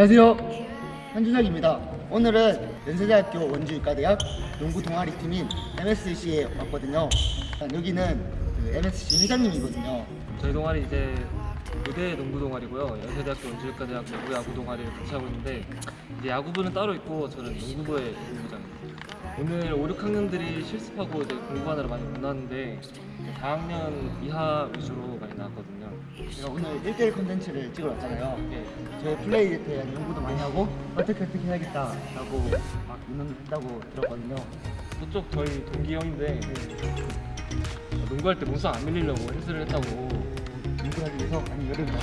안녕하세요. 한준혁입니다. 오늘은 연세대학교 원주의과대학 농구 동아리 팀인 MSC에 왔거든요. 여기는 그 MSC 회장님이거든요. 저희 동아리 이제 의대 농구 동아리고요. 연세대학교 원주의과대학 농구 야구 동아리를 같이 하고 있는데 이제 야구부는 따로 있고 저는 농구부의 농구부장입니다. 오늘 5, 6학년들이 실습하고 이제 공부하느라 많이 못 나왔는데 4학년 이하 위주로 많이 나왔거든요. 제가 오늘 1대1 콘텐츠를 찍으러 왔잖아요. 예, 저희 플레이에 대한 연구도 많이 하고 어떻게 어떻게 해야겠다 라고 막 의논한다고 들었거든요. 저쪽 저희 동기 형인데 농구할 때 몸싸움 안 밀리려고 헬스를 했다고 연구하기 위해서 아니 여름에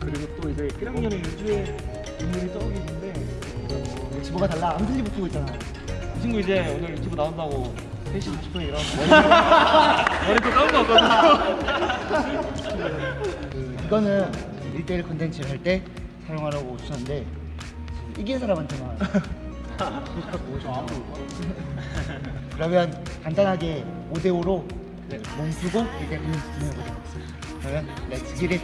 그리고 또 이제 1학년에 유주의 인물이 저기 있는데 지보가 달라 암슬리 붙이고 있잖아. 이 친구 이제 오늘 유튜브 나온다고 3시 50분에 일어나서 머리 또거 같거든요 그 이거는 1대1 콘텐츠를 할 때 사용하라고 주셨는데 이긴 사람한테만 오셨죠. 그러면 간단하게 5대5로 몸 쓰고 1대1 콘텐츠 진행해보도록 하겠습니다. 그러면 Let's get it!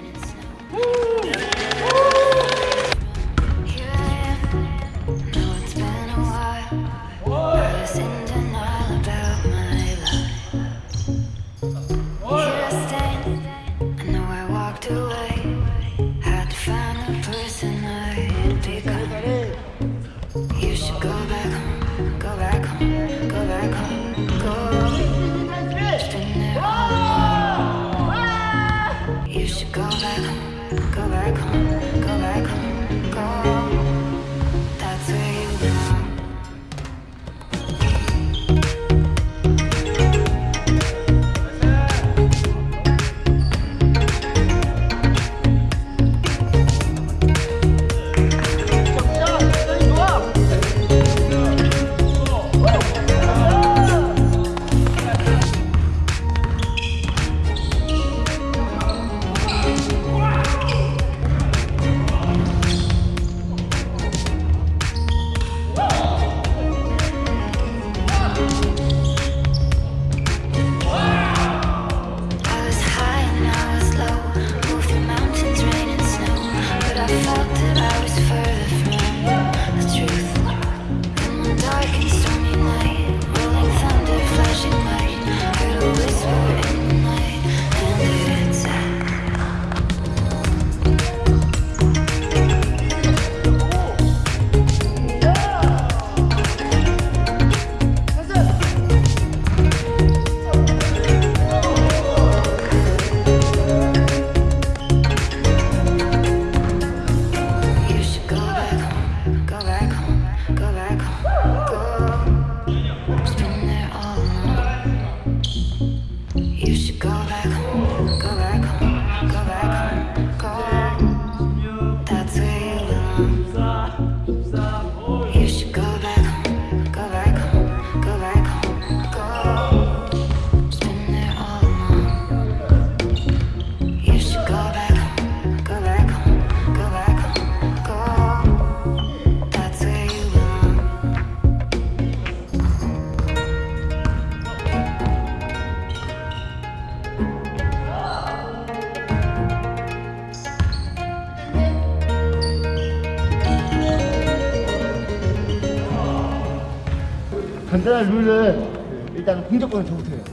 간단한 룰은 그 일단 공격권은 저부터 해요.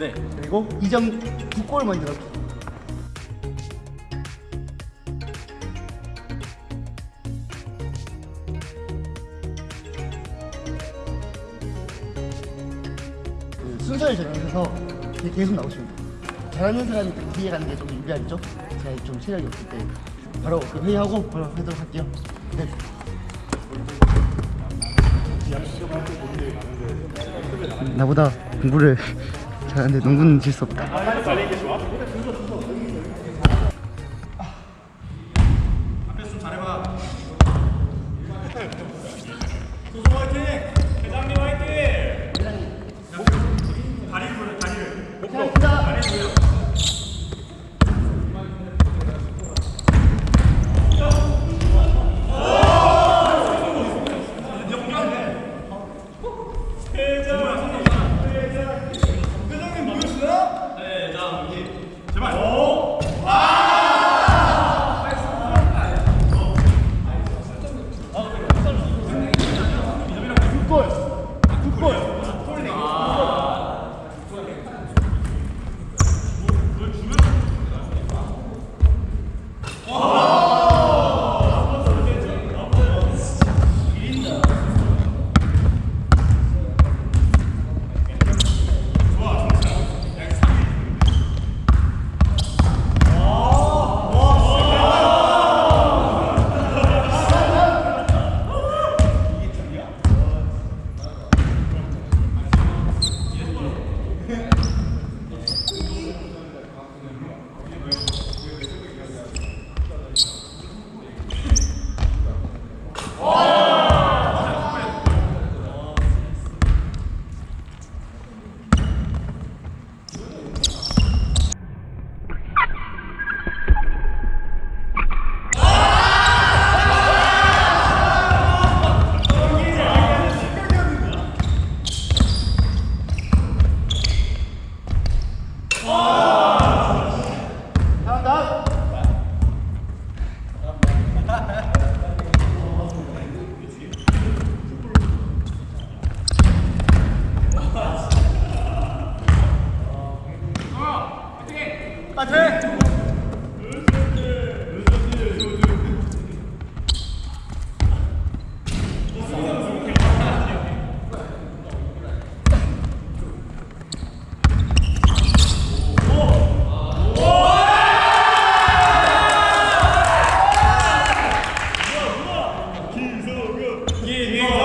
네. 그리고 2점 두골 먼저 넣기. 그 순서를 정해서 계속 돼요. 잘하는 사람이 그 뒤에 가는 게 좀 유리하겠죠? 제가 좀 체력이 없을 때 바로 그 회의하고 바로 하도록 할게요. 네. 나보다 공부를 잘하는데 농구는 질 수 없다. Amen.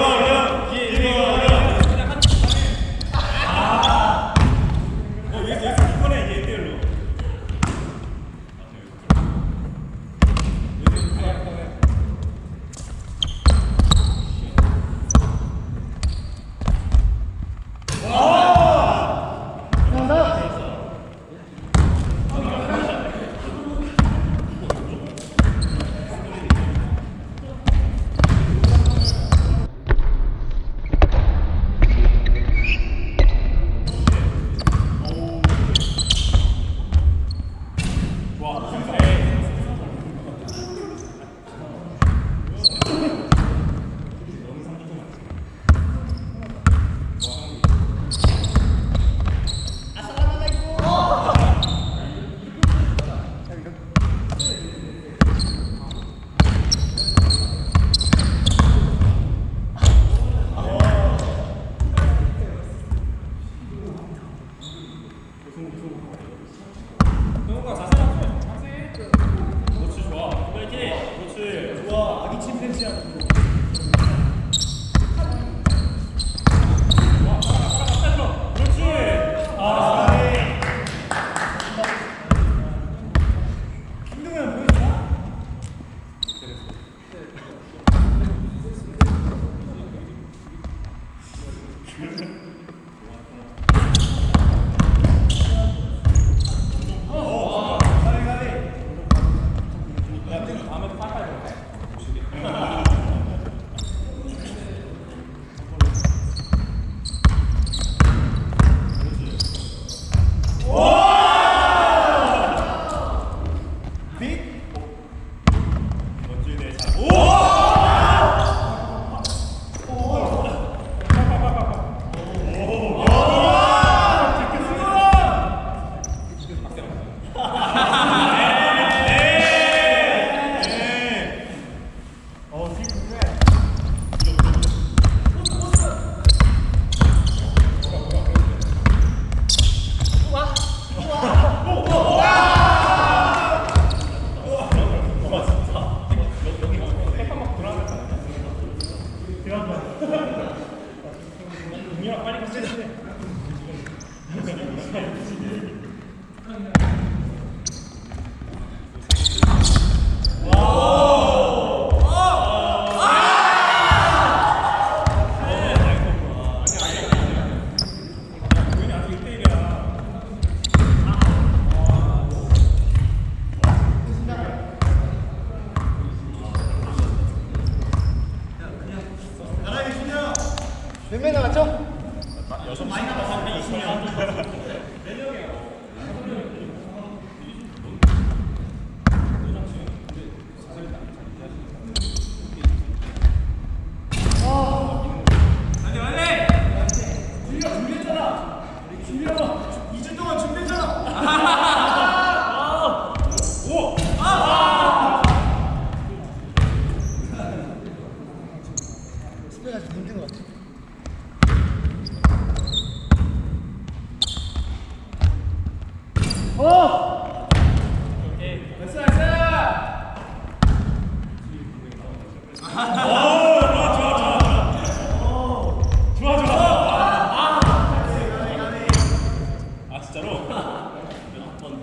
진짜로? 한번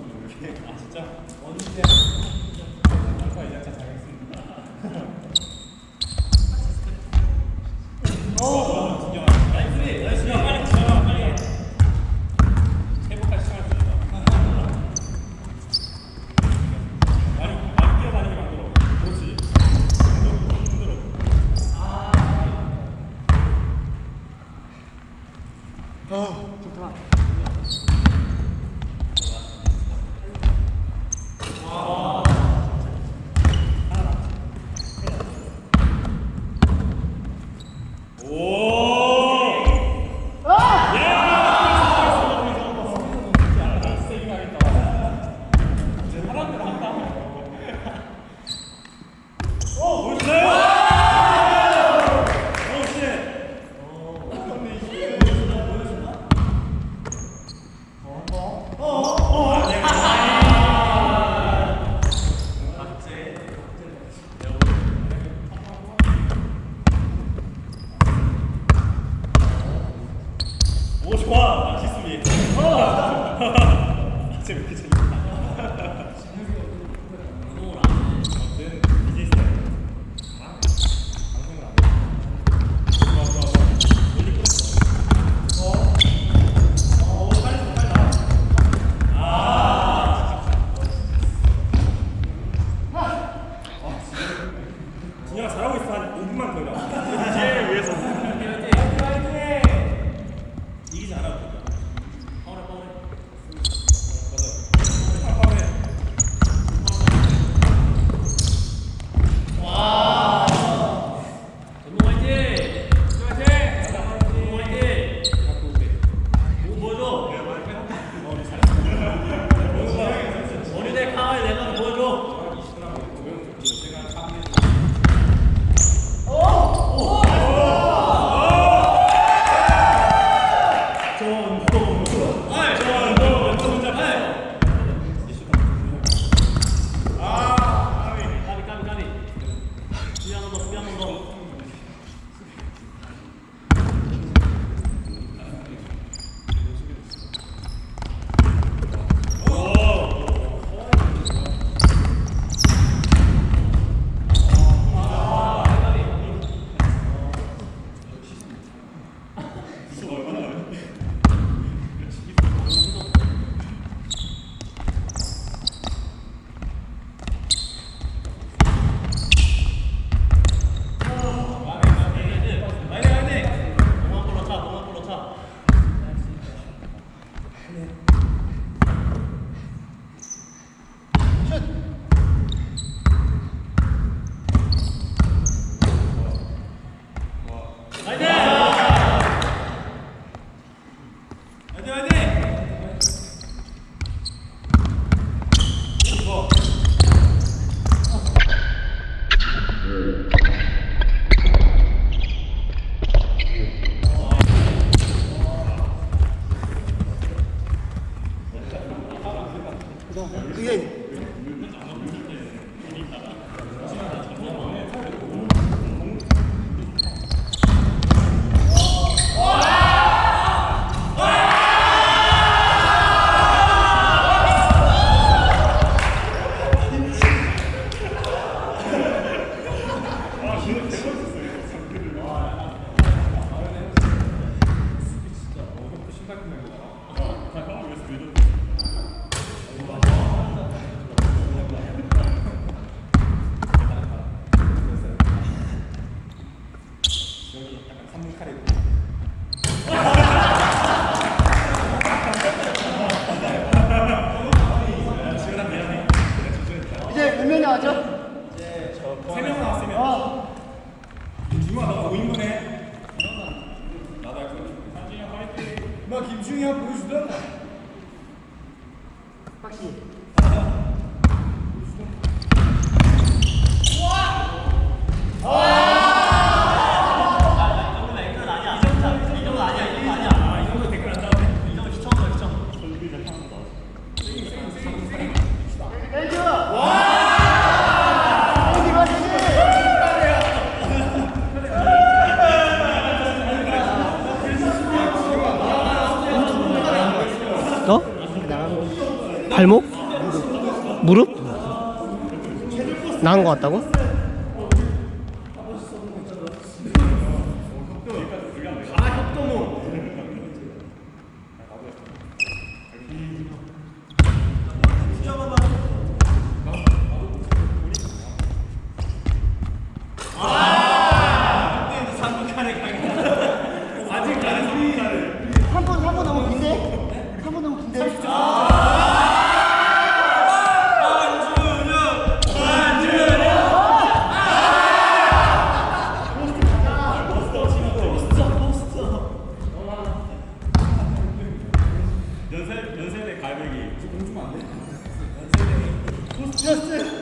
아 진짜? 언제? 一个成语吧。ее пусть дома. Пошли. 무릎? 나은 것 같다고? 공주면 안 돼? 코스트였어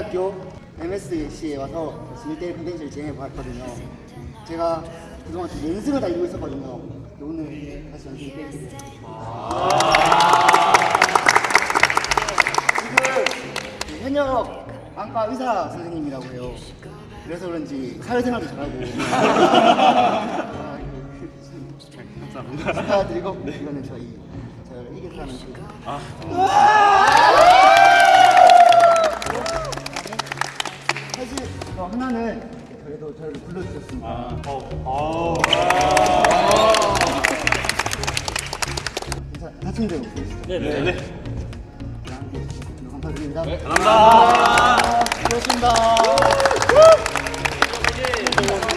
대학교 MSC에 와서 1대1 콘텐츠를 진행해 보았거든요. 제가 그동안 좀 연습을 다 이루고 있었거든요. 오늘 다시 연습을 뺏기고 지금 현역 안과 의사 선생님이라고 해요. 그래서 그런지 사회생활도 잘하고. 아, 그, 그, 그, 감사합니다. 축하드리고 이거는 저희 저희 이길 사는 그 아, 하나는 저희도 저를 불러주셨습니다. 아, 어. 아. 다친 대로 보시죠. 네네. 네. 감사드립니다. 네, 감사합니다. 아, 수고하셨습니다. 네, 네.